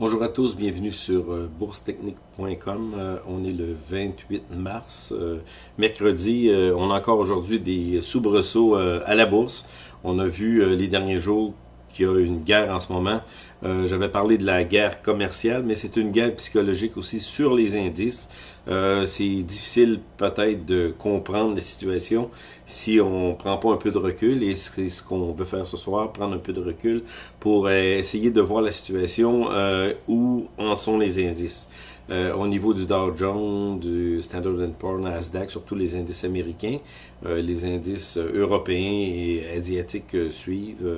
Bonjour à tous, bienvenue sur euh, boursetechnique.com. Euh, on est le 28 mars, euh, mercredi. on a encore aujourd'hui des soubresauts à la bourse. On a vu les derniers jours qu'il y a une guerre en ce moment. Euh, J'avais parlé de la guerre commerciale, mais c'est une guerre psychologique aussi sur les indices. Euh, c'est difficile peut-être de comprendre la situation si on prend pas un peu de recul, et c'est ce qu'on veut faire ce soir, prendre un peu de recul pour euh, essayer de voir la situation euh, où en sont les indices. Euh, au niveau du Dow Jones, du Standard Poor's, Nasdaq, surtout les indices américains, euh, les indices européens et asiatiques suivent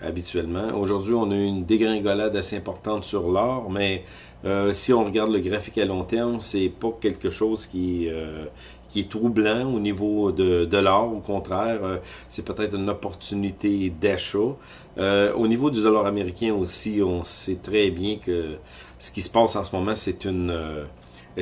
habituellement. Aujourd'hui, on a eu une dégringolade assez importante sur l'or, mais euh, si on regarde le graphique à long terme, c'est pas quelque chose qui, euh, qui est troublant au niveau de, de l'or. Au contraire, euh, c'est peut-être une opportunité d'achat. au niveau du dollar américain aussi, on sait très bien que ce qui se passe en ce moment, c'est une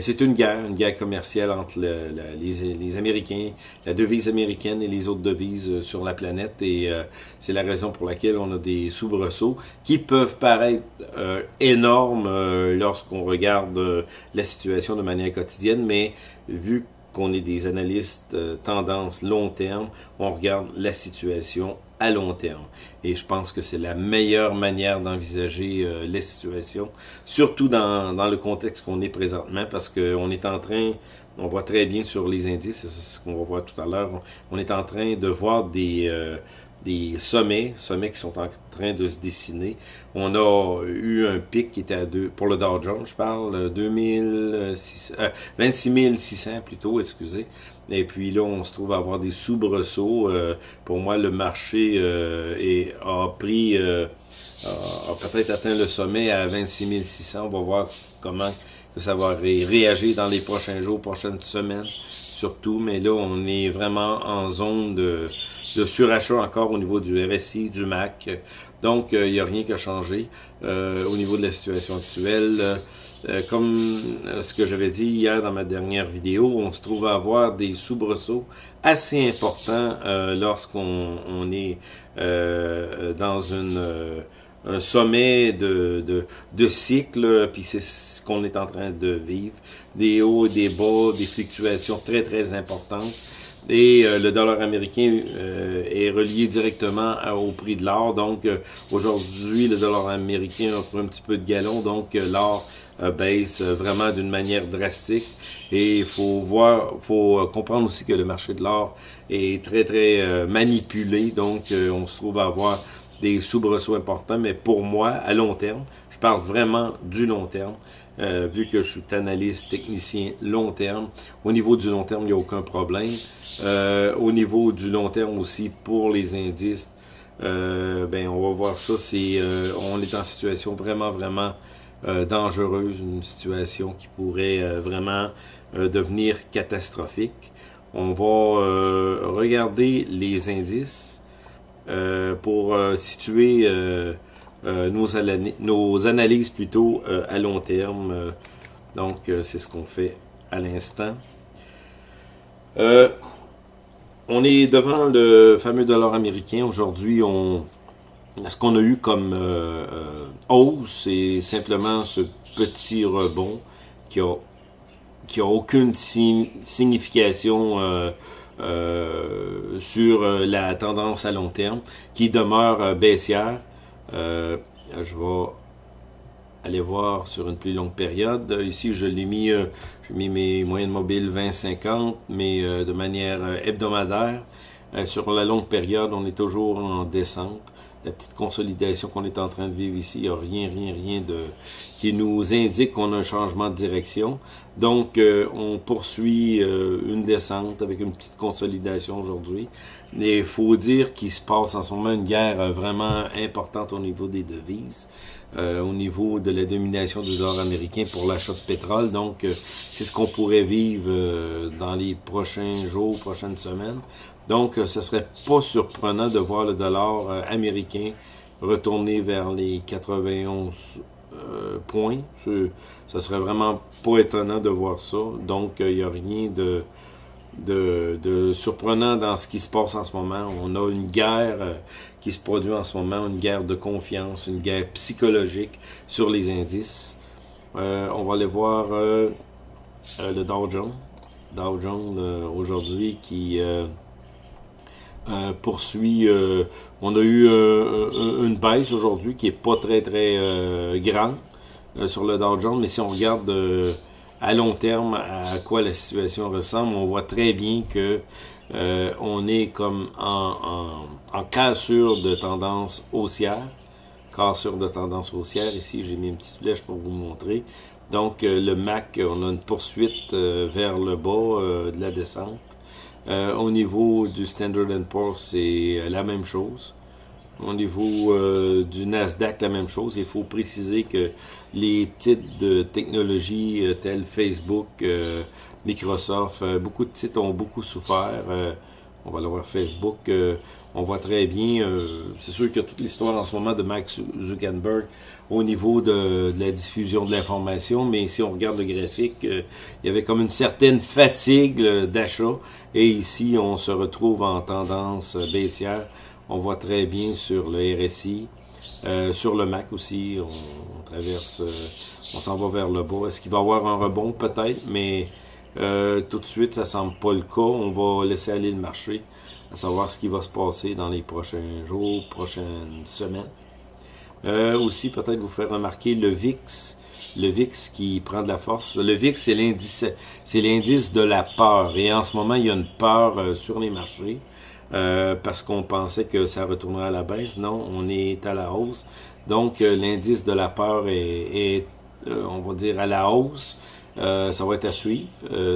c'est une guerre, une guerre commerciale entre les, Américains, la devise américaine et les autres devises euh, sur la planète. Et euh, c'est la raison pour laquelle on a des soubresauts qui peuvent paraître euh, énormes lorsqu'on regarde la situation de manière quotidienne, mais vu qu'on est des analystes tendance long terme, on regarde la situation à long terme. Et je pense que c'est la meilleure manière d'envisager euh, les situations, surtout dans, dans le contexte qu'on est présentement, parce qu'on est en train, on voit très bien sur les indices, c'est ce qu'on va voir tout à l'heure, on est en train de voir des, euh, des sommets, sommets qui sont en train de se dessiner. On a eu un pic qui était à deux, pour le Dow Jones, je parle, 2600, euh, 26 600 plutôt, excusez. Et puis là, on se trouve à avoir des soubresauts. Euh, pour moi, le marché euh, est, a pris, euh, a, peut-être atteint le sommet à 26 600. On va voir comment que ça va réagir dans les prochains jours, prochaines semaines, surtout. Mais là, on est vraiment en zone de, de surachat encore au niveau du RSI, du MAC. Donc, il n'y a rien qui a changé au niveau de la situation actuelle. Euh, comme euh, ce que j'avais dit hier dans ma dernière vidéo, on se trouve à avoir des soubresauts assez importants euh, lorsqu'on on est dans une, un sommet de, de, de cycle, puis c'est ce qu'on est en train de vivre. Des hauts, des bas, des fluctuations très très importantes. Et le dollar américain est relié directement au prix de l'or. Donc aujourd'hui, le dollar américain a pris un petit peu de galon. Donc l'or euh, baisse euh, vraiment d'une manière drastique. Et il faut voir, faut euh, comprendre aussi que le marché de l'or est très, très manipulé. Donc, on se trouve à avoir des soubresauts importants. Mais pour moi, à long terme, je parle vraiment du long terme. Vu que je suis analyste, technicien long terme. Au niveau du long terme, il n'y a aucun problème. au niveau du long terme aussi, pour les indices, ben on va voir ça. C'est, on est en situation vraiment, vraiment euh, dangereuse, une situation qui pourrait euh, vraiment euh, devenir catastrophique. On va regarder les indices pour situer nos, nos, analyses plutôt à long terme. donc, c'est ce qu'on fait à l'instant. on est devant le fameux dollar américain. Aujourd'hui, on, ce qu'on a eu comme euh, euh, hausse, c'est simplement ce petit rebond qui a, qui a aucune signification euh, sur la tendance à long terme, qui demeure baissière. Je vais aller voir sur une plus longue période. Ici, je l'ai mis, j'ai mis mes moyennes mobiles 20-50, mais de manière hebdomadaire. sur la longue période, on est toujours en descente la petite consolidation qu'on est en train de vivre ici, il n'y a rien, rien, rien de qui nous indique qu'on a un changement de direction. Donc, euh, on poursuit euh, une descente avec une petite consolidation aujourd'hui. Mais il faut dire qu'il se passe en ce moment une guerre euh, vraiment importante au niveau des devises, au niveau de la domination du dollar américain pour l'achat de pétrole. Donc, c'est ce qu'on pourrait vivre dans les prochains jours, prochaines semaines. Donc, euh, ce serait pas surprenant de voir le dollar euh, retourner vers les 91 euh, points. Ce, serait vraiment pas étonnant de voir ça. Donc, il n'y a rien de, de, surprenant dans ce qui se passe en ce moment. On a une guerre euh, qui se produit en ce moment, une guerre de confiance, une guerre psychologique sur les indices. Euh, on va aller voir euh, le Dow Jones. Dow Jones aujourd'hui qui poursuit. on a eu une baisse aujourd'hui qui est pas très très grande sur le Dow Jones, mais si on regarde à long terme à quoi la situation ressemble, on voit très bien que euh, on est comme en, en, cassure de tendance haussière. Cassure de tendance haussière. Ici, j'ai mis une petite flèche pour vous montrer. Donc, euh, le MAC, on a une poursuite euh, vers le bas de la descente. Au niveau du Standard Poor's, c'est la même chose. Au niveau euh, du Nasdaq, la même chose. Il faut préciser que les titres de technologie euh, tels Facebook, euh, Microsoft, beaucoup de titres ont beaucoup souffert. On va le voir Facebook. on voit très bien, c'est sûr que toute l'histoire en ce moment de Max Zuckerberg au niveau de, la diffusion de l'information, mais si on regarde le graphique, il y avait comme une certaine fatigue d'achat, et ici on se retrouve en tendance baissière on voit très bien sur le RSI, euh, sur le Mac aussi, on, traverse, euh, on s'en va vers le bas. Est-ce qu'il va y avoir un rebond? Peut-être, mais euh, tout de suite, ça semble pas le cas. On va laisser aller le marché, à savoir ce qui va se passer dans les prochains jours, prochaines semaines. aussi, peut-être vous faire remarquer le VIX, le VIX qui prend de la force. Le VIX, c'est l'indice, c'est l'indice de la peur. Et en ce moment, il y a une peur sur les marchés. Euh, parce qu'on pensait que ça retournerait à la baisse. Non, on est à la hausse. Donc, euh, l'indice de la peur est, euh, on va dire, à la hausse. Ça va être à suivre.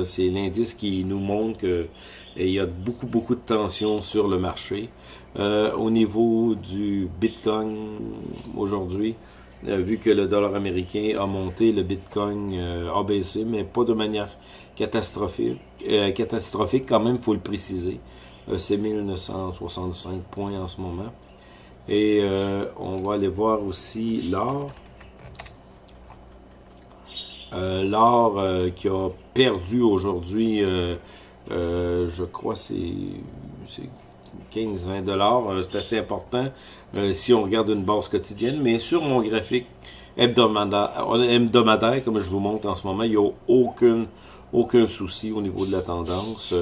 C'est l'indice qui nous montre qu'il y a beaucoup, beaucoup de tension sur le marché. au niveau du Bitcoin aujourd'hui, vu que le dollar américain a monté, le Bitcoin a baissé, mais pas de manière catastrophique. catastrophique quand même, il faut le préciser. Euh, c'est 1965 points en ce moment. Et euh, on va aller voir aussi l'or. Euh, l'or qui a perdu aujourd'hui, je crois c'est 15-20 dollars. c'est assez important si on regarde une base quotidienne. Mais sur mon graphique hebdomadaire, comme je vous montre en ce moment, il n'y a aucune, aucun souci au niveau de la tendance.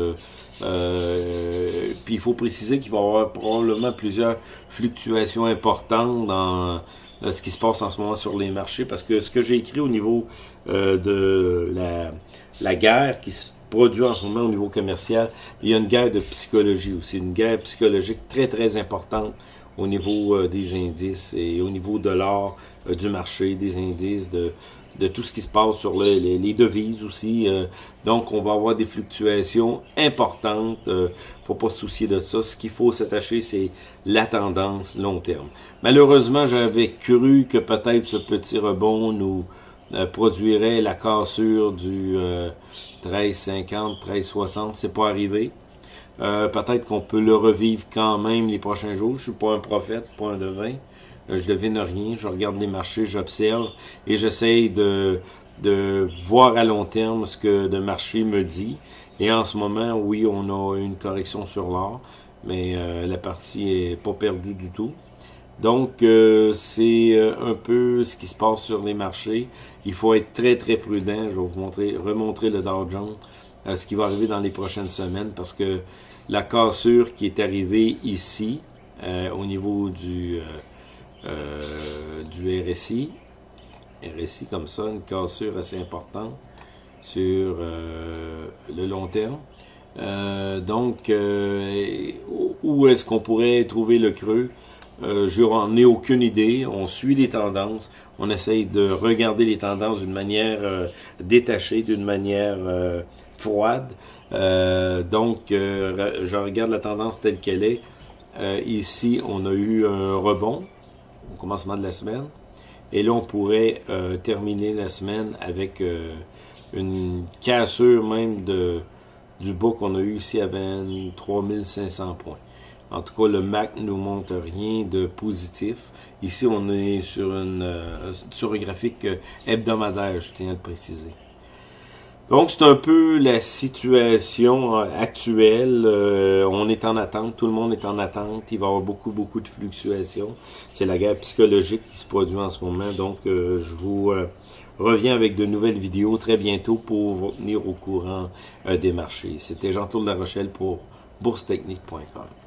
Euh, puis il faut préciser qu'il va y avoir probablement plusieurs fluctuations importantes dans euh, ce qui se passe en ce moment sur les marchés, parce que ce que j'ai écrit au niveau euh, de la, la guerre qui se produit en ce moment au niveau commercial, il y a une guerre de psychologie aussi, une guerre psychologique très très importante au niveau des indices et au niveau de l'art du marché, des indices, de, de tout ce qui se passe sur les, devises aussi. Euh, donc, on va avoir des fluctuations importantes. euh, faut pas se soucier de ça. Ce qu'il faut s'attacher, c'est la tendance long terme. Malheureusement, j'avais cru que peut-être ce petit rebond nous euh, produirait la cassure du 13,50, 13,60. C'est pas arrivé. peut-être qu'on peut le revivre quand même les prochains jours. Je suis pas un prophète, pas un devin. Euh, je devine rien, je regarde les marchés, j'observe et j'essaye de, de voir à long terme ce que le marché me dit. Et en ce moment, oui, on a une correction sur l'or, mais euh, la partie est pas perdue du tout. Donc, euh, c'est un peu ce qui se passe sur les marchés. Il faut être très, très prudent. Je vais vous montrer, remontrer le Dow Jones, ce qui va arriver dans les prochaines semaines, parce que la cassure qui est arrivée ici, au niveau du euh, du RSI. RSI comme ça, une cassure assez importante sur euh, le long terme. Euh, donc, où est-ce qu'on pourrait trouver le creux? je n'en ai aucune idée. On suit les tendances. On essaye de regarder les tendances d'une manière détachée, d'une manière froide. donc, je regarde la tendance telle qu'elle est. ici, on a eu un rebond commencement de la semaine. Et là, on pourrait euh, terminer la semaine avec euh, une cassure même de, du bas qu'on a eu ici à 23 500 points. En tout cas, le MAC ne nous montre rien de positif. Ici, on est sur, une, euh, sur un graphique hebdomadaire, je tiens à le préciser. Donc, c'est un peu la situation euh, actuelle. Euh, on est en attente, tout le monde est en attente. Il va y avoir beaucoup, beaucoup de fluctuations. C'est la guerre psychologique qui se produit en ce moment. Donc, euh, je vous reviens avec de nouvelles vidéos très bientôt pour vous tenir au courant des marchés. C'était Jean-Claude La Rochelle pour boursetechnique.com.